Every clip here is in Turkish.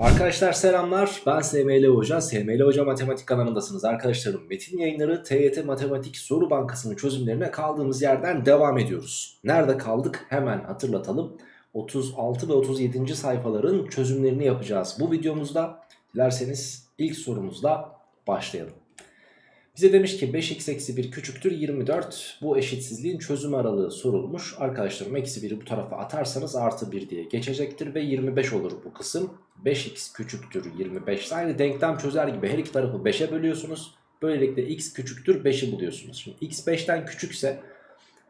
Arkadaşlar selamlar. Ben SML Hoca. SML Hoca Matematik kanalındasınız. Arkadaşlarım Metin yayınları TYT Matematik Soru Bankası'nın çözümlerine kaldığımız yerden devam ediyoruz. Nerede kaldık? Hemen hatırlatalım. 36 ve 37. sayfaların çözümlerini yapacağız bu videomuzda. Dilerseniz ilk sorumuzla başlayalım bize demiş ki 5x eksi 1 küçüktür 24 bu eşitsizliğin çözüm aralığı sorulmuş. Arkadaşlarım eksi 1'i bu tarafa atarsanız artı 1 diye geçecektir ve 25 olur bu kısım. 5x küçüktür 25 aynı denklem çözer gibi her iki tarafı 5'e bölüyorsunuz. Böylelikle x küçüktür 5'i buluyorsunuz. Şimdi x 5'ten küçükse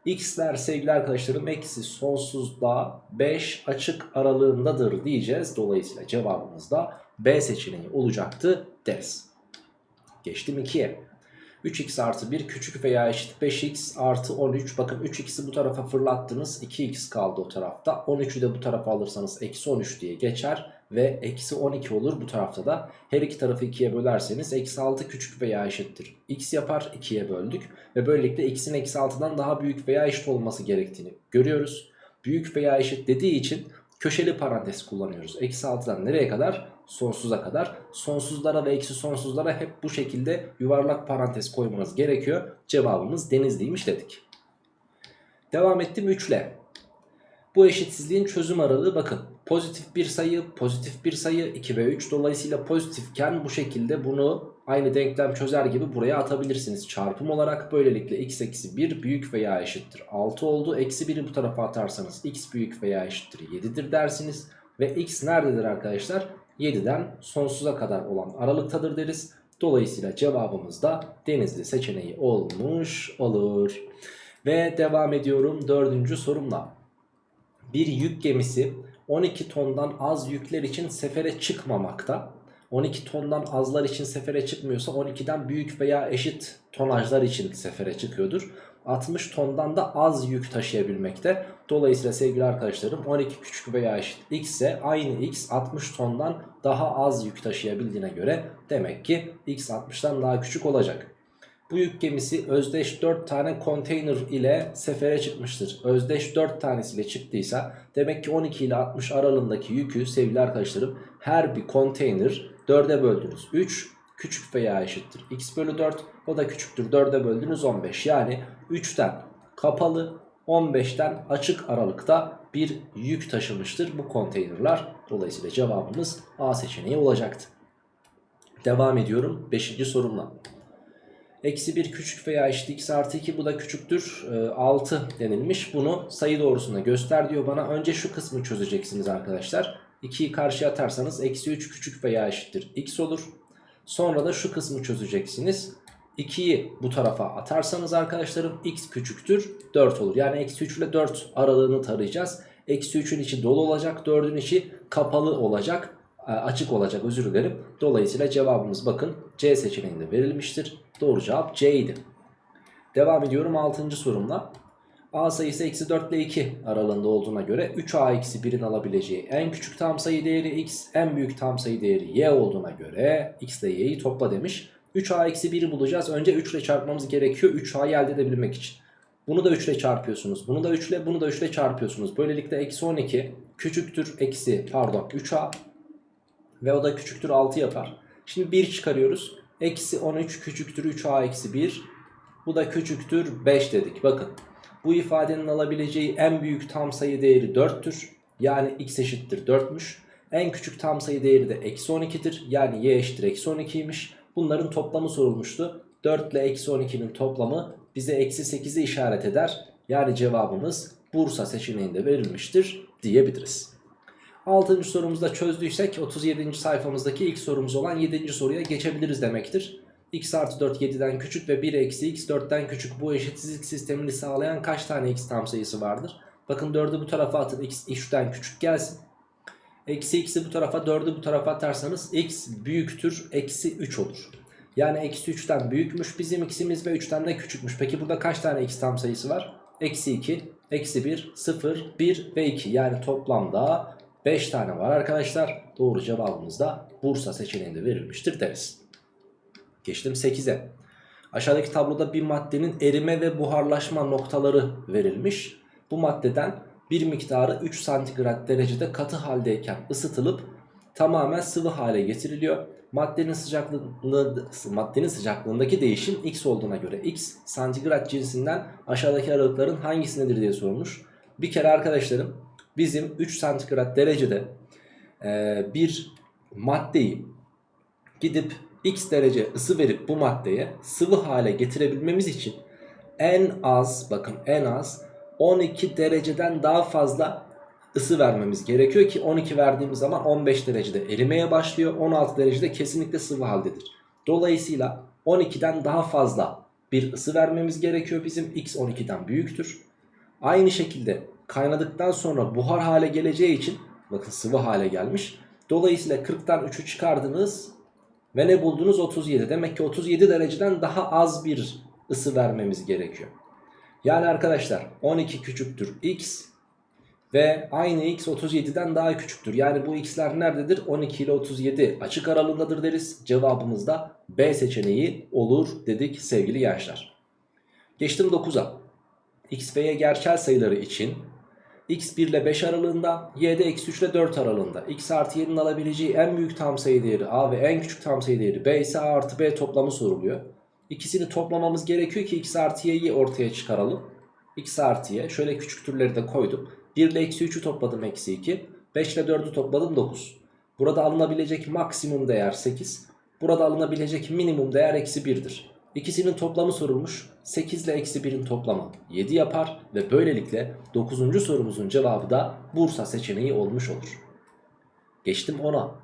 x'ler sevgili arkadaşlarım eksi sonsuzda 5 açık aralığındadır diyeceğiz. Dolayısıyla cevabımız da B seçeneği olacaktı deriz. Geçtim 2'ye. 3x artı 1 küçük veya eşit 5x artı 13. Bakın 3x'i bu tarafa fırlattınız. 2x kaldı o tarafta. 13'ü de bu tarafa alırsanız eksi 13 diye geçer. Ve eksi 12 olur bu tarafta da. Her iki tarafı 2'ye bölerseniz eksi 6 küçük veya eşittir. x yapar 2'ye böldük. Ve böylelikle x'in eksi 6'dan daha büyük veya eşit olması gerektiğini görüyoruz. Büyük veya eşit dediği için köşeli parantez kullanıyoruz. Eksi 6'dan nereye kadar? Sonsuza kadar. Sonsuzlara ve eksi sonsuzlara hep bu şekilde yuvarlak parantez koymanız gerekiyor. Cevabımız denizliymiş dedik. Devam ettim 3 ile. Bu eşitsizliğin çözüm aralığı bakın. Pozitif bir sayı, pozitif bir sayı 2 ve 3. Dolayısıyla pozitifken bu şekilde bunu aynı denklem çözer gibi buraya atabilirsiniz. Çarpım olarak böylelikle x eksi 1 büyük veya eşittir 6 oldu. Eksi 1'i bu tarafa atarsanız x büyük veya eşittir 7'dir dersiniz. Ve x nerededir arkadaşlar? 7'den sonsuza kadar olan aralıktadır deriz. Dolayısıyla cevabımız da denizli seçeneği olmuş olur. Ve devam ediyorum dördüncü sorumla. Bir yük gemisi 12 tondan az yükler için sefere çıkmamakta. 12 tondan azlar için sefere çıkmıyorsa 12'den büyük veya eşit tonajlar için sefere çıkıyordur. 60 tondan da az yük taşıyabilmekte. Dolayısıyla sevgili arkadaşlarım 12 küçük veya eşit x ise aynı x 60 tondan daha az yük taşıyabildiğine göre demek ki x 60'tan daha küçük olacak. Bu yük gemisi özdeş 4 tane konteyner ile sefere çıkmıştır. Özdeş 4 tanesiyle çıktıysa demek ki 12 ile 60 aralığındaki yükü sevgili arkadaşlarım her bir konteyner 4'e böldünüz. 3 küçük veya eşittir x bölü 4 o da küçüktür 4'e böldünüz 15 yani 3'ten kapalı 15'ten açık aralıkta bir yük taşımıştır bu konteynerlar. Dolayısıyla cevabımız A seçeneği olacaktı. Devam ediyorum 5. sorumla. Eksi 1 küçük veya eşit x artı 2 bu da küçüktür e, 6 denilmiş. Bunu sayı doğrusunda göster diyor bana. Önce şu kısmı çözeceksiniz arkadaşlar. 2'yi karşıya atarsanız eksi 3 küçük veya eşittir x olur. Sonra da şu kısmı çözeceksiniz. 2'yi bu tarafa atarsanız arkadaşlarım x küçüktür 4 olur. Yani eksi 3 ile 4 aralığını tarayacağız. Eksi 3'ün içi dolu olacak 4'ün içi kapalı olacak e, açık olacak özür dilerim. Dolayısıyla cevabımız bakın C seçeneğinde verilmiştir. Doğru cevap C idi. Devam ediyorum 6. sorumla. A sayısı eksi 4 ile 2 aralığında olduğuna göre 3A eksi 1'in alabileceği en küçük tam sayı değeri x, en büyük tam sayı değeri y olduğuna göre x ile y'yi topla demiş. 3A eksi 1'i bulacağız. Önce 3 ile çarpmamız gerekiyor 3A'yı elde edebilmek için. Bunu da 3 ile çarpıyorsunuz. Bunu da 3 ile bunu da 3 ile çarpıyorsunuz. Böylelikle eksi 12 küçüktür eksi pardon 3A ve o da küçüktür 6 yapar. Şimdi 1 çıkarıyoruz. Eksi 13 küçüktür 3A eksi 1. Bu da küçüktür 5 dedik. Bakın bu ifadenin alabileceği en büyük tam sayı değeri 4'tür. Yani x eşittir 4'müş. En küçük tam sayı değeri de eksi 12'dir. Yani y eşittir eksi 12'ymiş. Bunların toplamı sorulmuştu. 4 ile eksi 12'nin toplamı bize eksi 8'i işaret eder. Yani cevabımız Bursa seçeneğinde verilmiştir diyebiliriz. 6. sorumuzda çözdüysek 37. sayfamızdaki ilk sorumuz olan 7. soruya geçebiliriz demektir. x artı 4 7'den küçük ve 1 eksi x 4'ten küçük bu eşitsizlik sistemini sağlayan kaç tane x tam sayısı vardır? Bakın 4'ü bu tarafa atın x 3'ten küçük gelsin. Eksi x'i bu tarafa 4'ü bu tarafa atarsanız x büyüktür eksi 3 olur. Yani eksi 3'ten büyükmüş bizim x'imiz ve 3'ten de küçükmüş. Peki burada kaç tane x tam sayısı var? Eksi 2, eksi 1, 0, 1 ve 2 yani toplamda 5 tane var arkadaşlar. Doğru cevabımız da Bursa seçeneğinde verilmiştir deriz. Geçtim 8'e. Aşağıdaki tabloda bir maddenin erime ve buharlaşma noktaları verilmiş. Bu maddeden bir miktarı 3 santigrat derecede katı haldeyken ısıtılıp tamamen sıvı hale getiriliyor. Maddenin sıcaklığında, maddenin sıcaklığındaki değişim x olduğuna göre x santigrat cinsinden aşağıdaki aralıkların hangisindedir diye sorulmuş. Bir kere arkadaşlarım bizim 3 santigrat derecede e, bir maddeyi gidip x derece ısı verip bu maddeye sıvı hale getirebilmemiz için en az bakın en az 12 dereceden daha fazla ısı vermemiz gerekiyor ki 12 verdiğimiz zaman 15 derecede erimeye başlıyor 16 derecede kesinlikle sıvı haldedir. Dolayısıyla 12'den daha fazla bir ısı vermemiz gerekiyor bizim x 12'den büyüktür. Aynı şekilde kaynadıktan sonra buhar hale geleceği için bakın sıvı hale gelmiş. Dolayısıyla 40'tan 3'ü çıkardınız ve ne buldunuz 37 demek ki 37 dereceden daha az bir ısı vermemiz gerekiyor. Yani arkadaşlar 12 küçüktür x ve aynı x 37'den daha küçüktür. Yani bu x'ler nerededir? 12 ile 37 açık aralığındadır deriz. Cevabımız da B seçeneği olur dedik sevgili gençler. Geçtim 9'a. x ve y gerçel sayıları için x 1 ile 5 aralığında, y de eksi 3 ile 4 aralığında. x artı y'nin alabileceği en büyük tam sayı değeri a ve en küçük tam sayı değeri b ise a artı b toplamı soruluyor. İkisini toplamamız gerekiyor ki x artı y'yi ortaya çıkaralım. x artı y şöyle küçüktürleri de koydum. 1 ile eksi 3'ü topladım eksi 2. 5 ile 4'ü topladım 9. Burada alınabilecek maksimum değer 8. Burada alınabilecek minimum değer eksi 1'dir. İkisinin toplamı sorulmuş. 8 ile eksi 1'in toplamı 7 yapar. Ve böylelikle 9. sorumuzun cevabı da Bursa seçeneği olmuş olur. Geçtim 10'a.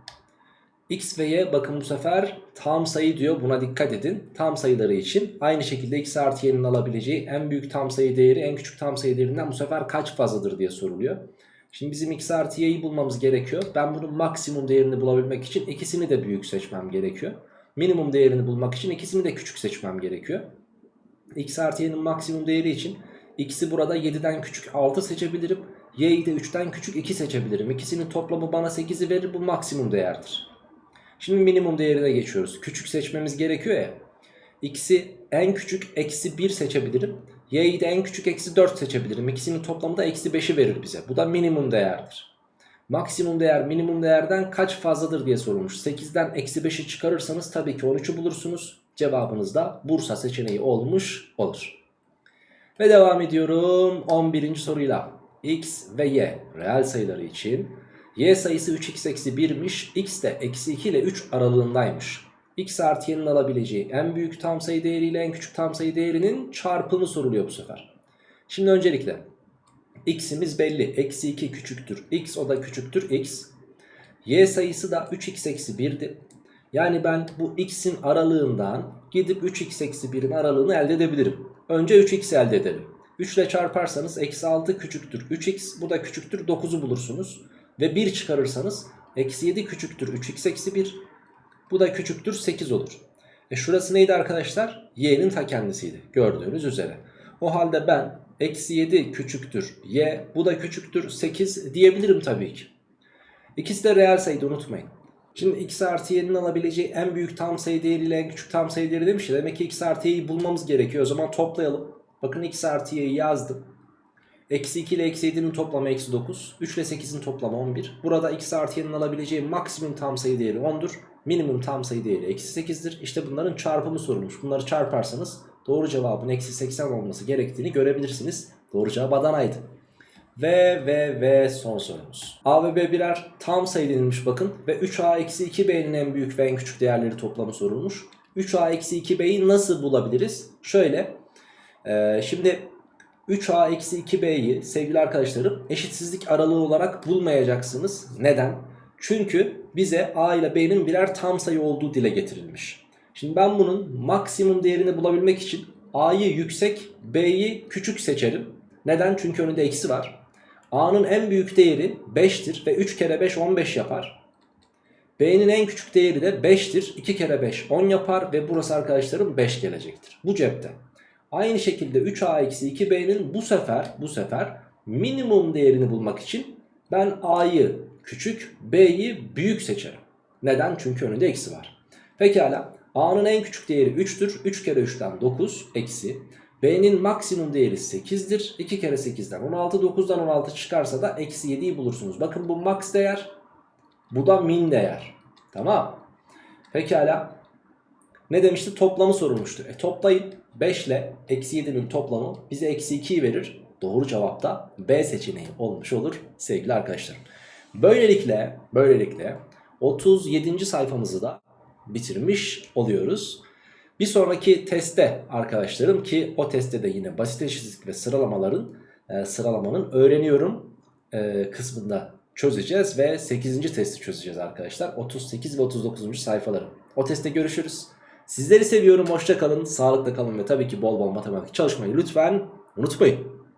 X ve Y bakın bu sefer tam sayı diyor buna dikkat edin. Tam sayıları için aynı şekilde X artı Y'nin alabileceği en büyük tam sayı değeri en küçük tam sayı değerinden bu sefer kaç fazladır diye soruluyor. Şimdi bizim X artı Y'yi bulmamız gerekiyor. Ben bunun maksimum değerini bulabilmek için ikisini de büyük seçmem gerekiyor. Minimum değerini bulmak için ikisini de küçük seçmem gerekiyor. X artı Y'nin maksimum değeri için X'i burada 7'den küçük 6 seçebilirim. Y'yi de 3'ten küçük 2 seçebilirim. İkisinin toplamı bana 8'i verir bu maksimum değerdir. Şimdi minimum değerine geçiyoruz. Küçük seçmemiz gerekiyor ya. X'i en küçük eksi 1 seçebilirim. Y'yi de en küçük eksi 4 seçebilirim. İkisinin toplamı da eksi 5'i verir bize. Bu da minimum değerdir. Maksimum değer minimum değerden kaç fazladır diye sorulmuş. 8'den eksi 5'i çıkarırsanız tabii ki 13'ü bulursunuz. Cevabınız da Bursa seçeneği olmuş olur. Ve devam ediyorum 11. soruyla. X ve Y reel sayıları için y sayısı 3x eksi 1'miş. x de eksi 2 ile 3 aralığındaymış. x artı y'nin alabileceği en büyük tam sayı değeriyle en küçük tam sayı değerinin çarpımı soruluyor bu sefer. Şimdi öncelikle x'imiz belli. Eksi 2 küçüktür x o da küçüktür x. y sayısı da 3x eksi 1'di. Yani ben bu x'in aralığından gidip 3x eksi 1'in aralığını elde edebilirim. Önce 3x elde edelim. 3 ile çarparsanız eksi 6 küçüktür 3x bu da küçüktür 9'u bulursunuz. Ve 1 çıkarırsanız eksi 7 küçüktür 3x eksi 1. Bu da küçüktür 8 olur. E şurası neydi arkadaşlar? Y'nin ta kendisiydi gördüğünüz üzere. O halde ben eksi 7 küçüktür y bu da küçüktür 8 diyebilirim tabii ki. İkisi de reel sayıydı unutmayın. Şimdi x artı y'nin alabileceği en büyük tam sayı değeriyle en küçük tam sayı değeri demiş ya. Demek ki x artı y'yi bulmamız gerekiyor. O zaman toplayalım. Bakın x artı y'yi yazdım. Eksi 2 ile eksi 7'nin toplamı eksi 9. 3 ile 8'in toplamı 11. Burada x artı y'nin alabileceği maksimum tam sayı değeri 10'dur. Minimum tam sayı değeri eksi 8'dir. İşte bunların çarpımı sorulmuş. Bunları çarparsanız doğru cevabın eksi 80 olması gerektiğini görebilirsiniz. Doğru cevap Adana'ydı. Ve ve ve son sorumuz. A ve B birer tam sayı denilmiş bakın. Ve 3A eksi 2B'nin en büyük ve en küçük değerleri toplamı sorulmuş. 3A eksi 2B'yi nasıl bulabiliriz? Şöyle. E, şimdi 3a eksi 2b'yi sevgili arkadaşlarım eşitsizlik aralığı olarak bulmayacaksınız. Neden? Çünkü bize a ile b'nin birer tam sayı olduğu dile getirilmiş. Şimdi ben bunun maksimum değerini bulabilmek için a'yı yüksek b'yi küçük seçerim. Neden? Çünkü önünde eksi var. a'nın en büyük değeri 5'tir ve 3 kere 5 15 yapar. B'nin en küçük değeri de 5'tir. 2 kere 5 10 yapar ve burası arkadaşlarım 5 gelecektir. Bu cepte. Aynı şekilde 3a-2b'nin bu sefer bu sefer minimum değerini bulmak için ben a'yı küçük b'yi büyük seçerim. Neden? Çünkü önünde eksi var. Pekala a'nın en küçük değeri 3'tür. 3 kere 3'ten 9 eksi. B'nin maksimum değeri 8'dir. 2 kere 8'den 16. 9'dan 16 çıkarsa da eksi 7'yi bulursunuz. Bakın bu max değer. Bu da min değer. Tamam. Pekala. Ne demişti? Toplamı sorulmuştu. E toplayın. 5 ile eksi 7'nin toplamı bize eksi 2'yi verir. Doğru cevap da B seçeneği olmuş olur sevgili arkadaşlarım. Böylelikle, böylelikle 37. sayfamızı da bitirmiş oluyoruz. Bir sonraki testte arkadaşlarım ki o testte de yine basit eşitlik ve sıralamaların e, sıralamanın öğreniyorum e, kısmında çözeceğiz ve 8. testi çözeceğiz arkadaşlar. 38 ve 39. sayfaları. O testte görüşürüz. Sizleri seviyorum. Hoşça kalın. Sağlıkla kalın ve tabii ki bol bol matematik çalışmayı lütfen unutmayın.